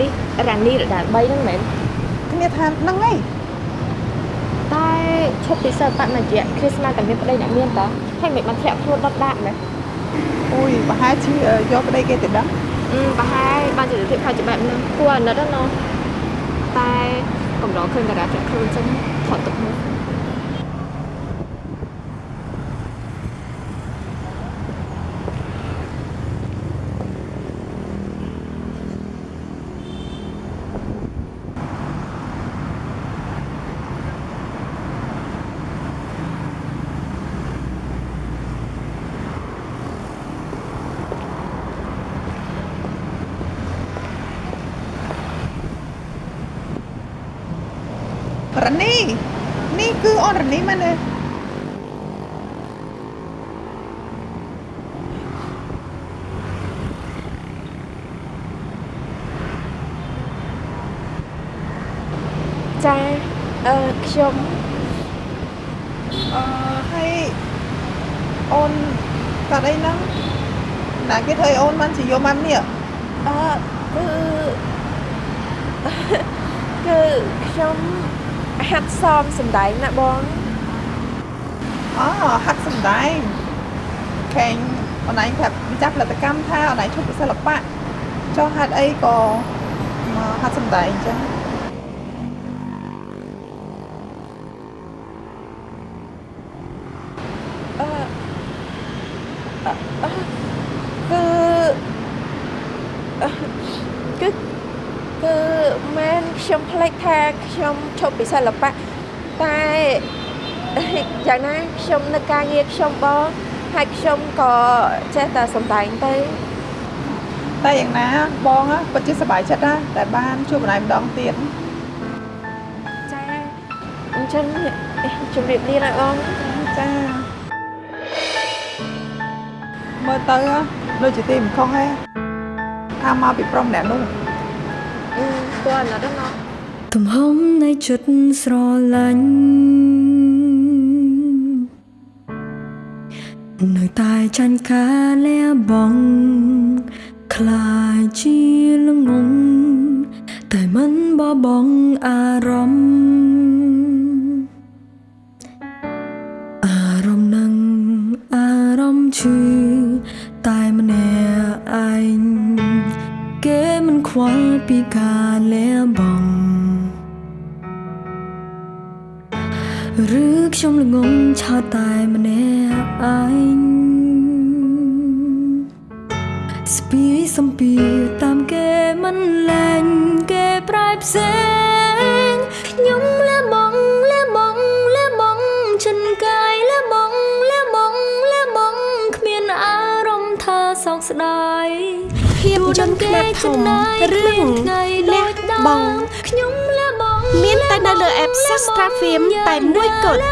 នេះរ៉ានីរដាល3ហ្នឹងមែនគ្នាថាហ្នឹងហើយតែឈប់ពីសិល្បៈមួយរយៈគ្រីស្មាសតែមានប្តីអ្នកមានតើហើយមិនបានធ្លាក់ខ្លួនដុតដាក់មែនអូយប្រហែលជាយកប្តីគេទៅដឹងអឺប្រហែលបានជាទៅភាពខុសជាបែបហ្នឹងគួរអាណិតណាស់ណោះតែកម្រឃើញតារាចាក់ខ្លួនចឹងថតទុកមើល រនីនេះគឺអូនរនីមែនទេចាអឺខ្ញុំអឺហើយអូនកាត់អីហ្នឹងណាគេធ្វើឲ្យអូនបានជាយកមកនេះអឺគឺគឺខ្ញុំ ហាត់សមសំដែងណាបងអូហាត់សម្ដែងខេងអូនឯងប្រាប់ម្ចាស់ផលិតកម្មថាអូនឯងឈប់ពីសិល្បៈចុះហាត់អីក៏មកហាត់សម្ដែងអញ្ចឹងអឺអឺអឺគឺអឺគឺ គឺមែនខ្ញុំភ្លេចថាខ្ញុំឈប់ពីសិល្បៈតែយ៉ាងណាខ្ញុំនៅការងារខ្ញុំបងហើយខ្ញុំក៏ចេះតែសំដែងទៅតែយ៉ាងណាបងណាពិតជាសប្បាយចិត្តណាតែបានជួបអូនឯងម្ដងទៀតចាអញ្ចឹងជម្រាបលាណាបងចាមើលទៅដូចជាទីមិនខុសទេថាមកពីប្រុសម្នាក់នោះអឺ គួរណាស់ដល់ណោះទំហំនៃចិត្តស្រឡាញ់នៅតែចាញ់ការលះបង់ខ្លាចជាល្ងងតែមិនបបង់អារម្មណ៍អារម្មណ៍នឹងអារម្មណ៍ឈឺ ខ្វល់ពីការលះបង់ឬខ្ញុំល្ងងឆោតតែម្នាក់ឯងស្ពីសំពីតាមគេមិនលែងគេប្រែផ្សេងខ្ញុំលះបង់លះបង់លះបង់ចិនកាយលះបង់លះបង់លះបង់គ្មានអារម្មណ៍ថាសោកស្ដាយ ភាពយន្តខ្នាតធំរឿងលះបង់ខ្ញុំលះបង់មានតែនៅលើ app Sastra Film តែមួយគត់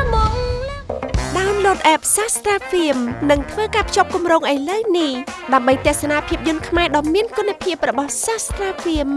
download app Sastra Film និងធ្វើការភ្ជាប់គម្រោងឥឡូវនេះដើម្បីទស្សនាភាពយន្តខ្មែរដ៏មានគុណភាពរបស់ Sastra Film